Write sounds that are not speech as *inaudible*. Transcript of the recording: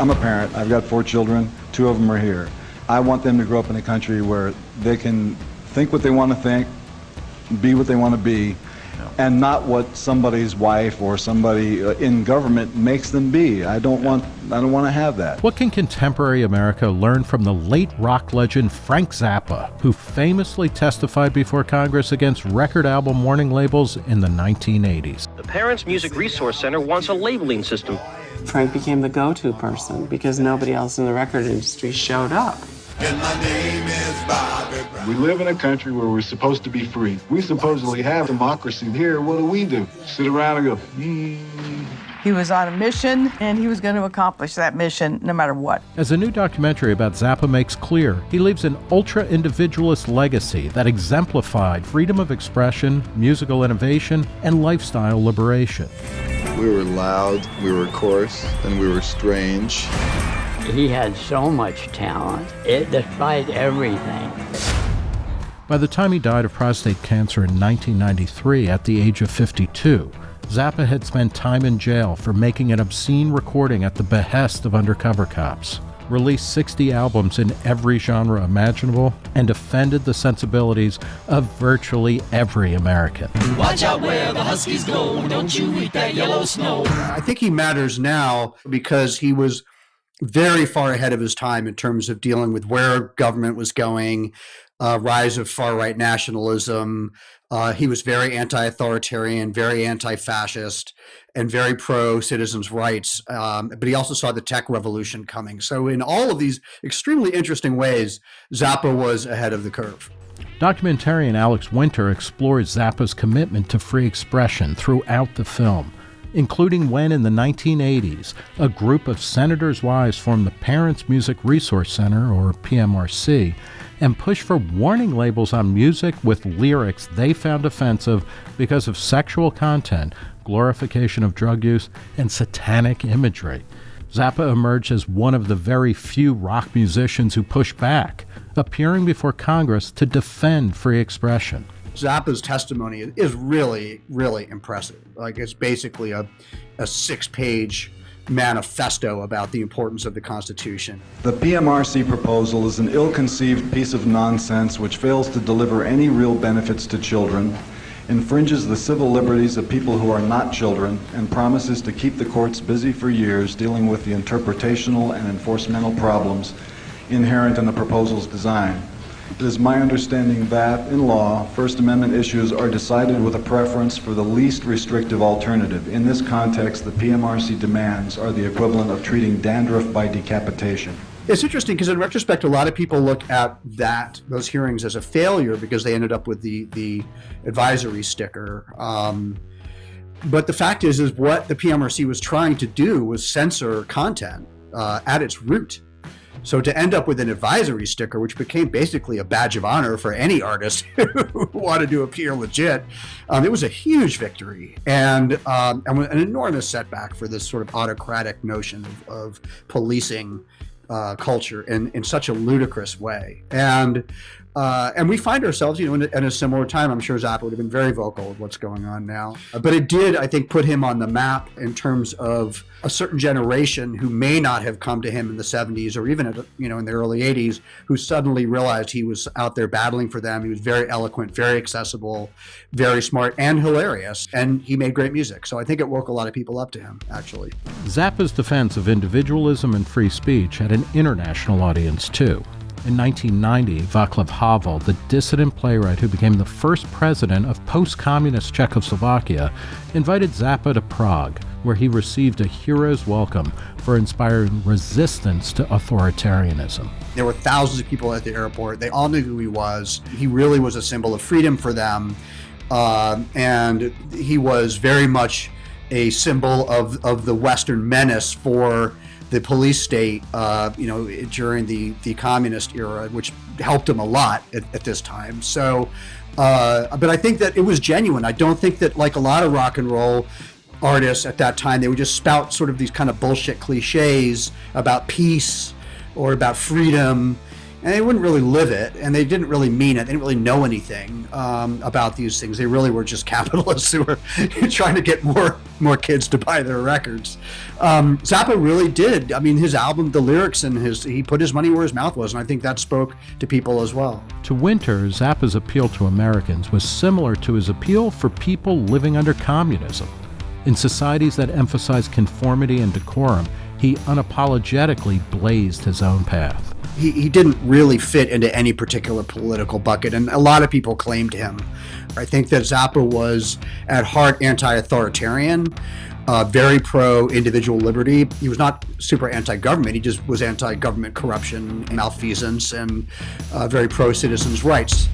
I'm a parent. I've got four children. Two of them are here. I want them to grow up in a country where they can think what they want to think, be what they want to be, and not what somebody's wife or somebody uh, in government makes them be. I don't want I don't want to have that. What can contemporary America learn from the late rock legend Frank Zappa, who famously testified before Congress against record album warning labels in the 1980s? The Parents Music Resource Center wants a labeling system. Frank became the go-to person because nobody else in the record industry showed up. We live in a country where we're supposed to be free. We supposedly have democracy here. What do we do? Sit around and go, hmm. He was on a mission and he was going to accomplish that mission no matter what. As a new documentary about Zappa makes clear, he leaves an ultra individualist legacy that exemplified freedom of expression, musical innovation, and lifestyle liberation. We were loud, we were coarse, and we were strange. He had so much talent, it defied everything. By the time he died of prostate cancer in 1993 at the age of 52, Zappa had spent time in jail for making an obscene recording at the behest of undercover cops, released 60 albums in every genre imaginable, and offended the sensibilities of virtually every American. Watch out where the Huskies go, don't you eat that yellow snow. I think he matters now because he was very far ahead of his time in terms of dealing with where government was going, uh, rise of far right nationalism. Uh, he was very anti authoritarian, very anti fascist, and very pro citizens' rights. Um, but he also saw the tech revolution coming. So, in all of these extremely interesting ways, Zappa was ahead of the curve. Documentarian Alex Winter explores Zappa's commitment to free expression throughout the film including when in the 1980s a group of senators' wives formed the Parents Music Resource Center, or PMRC, and pushed for warning labels on music with lyrics they found offensive because of sexual content, glorification of drug use, and satanic imagery. Zappa emerged as one of the very few rock musicians who pushed back, appearing before Congress to defend free expression. Zappa's testimony is really, really impressive. Like it's basically a, a six page manifesto about the importance of the Constitution. The PMRC proposal is an ill conceived piece of nonsense which fails to deliver any real benefits to children, infringes the civil liberties of people who are not children, and promises to keep the courts busy for years dealing with the interpretational and enforcemental problems inherent in the proposal's design. It is my understanding that, in law, First Amendment issues are decided with a preference for the least restrictive alternative. In this context, the PMRC demands are the equivalent of treating dandruff by decapitation. It's interesting because in retrospect, a lot of people look at that those hearings as a failure because they ended up with the the advisory sticker. Um, but the fact is, is what the PMRC was trying to do was censor content uh, at its root. So to end up with an advisory sticker, which became basically a badge of honor for any artist *laughs* who wanted to appear legit, um, it was a huge victory and, um, and an enormous setback for this sort of autocratic notion of, of policing uh, culture in, in such a ludicrous way. And uh, and we find ourselves, you know, in a, in a, similar time. I'm sure Zappa would have been very vocal with what's going on now. Uh, but it did, I think, put him on the map in terms of a certain generation who may not have come to him in the 70s or even, at, you know, in the early 80s, who suddenly realized he was out there battling for them. He was very eloquent, very accessible, very smart, and hilarious. And he made great music. So I think it woke a lot of people up to him, actually. Zappa's defense of individualism and free speech had an international audience, too. In 1990, Václav Havel, the dissident playwright who became the first president of post communist Czechoslovakia, invited Zappa to Prague, where he received a hero's welcome for inspiring resistance to authoritarianism. There were thousands of people at the airport. They all knew who he was. He really was a symbol of freedom for them. Uh, and he was very much a symbol of, of the Western menace for the police state, uh, you know, during the, the communist era, which helped him a lot at, at this time. So, uh, but I think that it was genuine. I don't think that, like a lot of rock and roll artists at that time, they would just spout sort of these kind of bullshit cliches about peace or about freedom. And they wouldn't really live it, and they didn't really mean it. They didn't really know anything um, about these things. They really were just *laughs* capitalists who were *laughs* trying to get more more kids to buy their records. Um, Zappa really did. I mean, his album, the lyrics, and his he put his money where his mouth was, and I think that spoke to people as well. To Winter, Zappa's appeal to Americans was similar to his appeal for people living under communism. In societies that emphasize conformity and decorum, he unapologetically blazed his own path. He, he didn't really fit into any particular political bucket, and a lot of people claimed him. I think that Zappa was at heart anti authoritarian, uh, very pro individual liberty. He was not super anti government, he just was anti government corruption, malfeasance, and uh, very pro citizens' rights.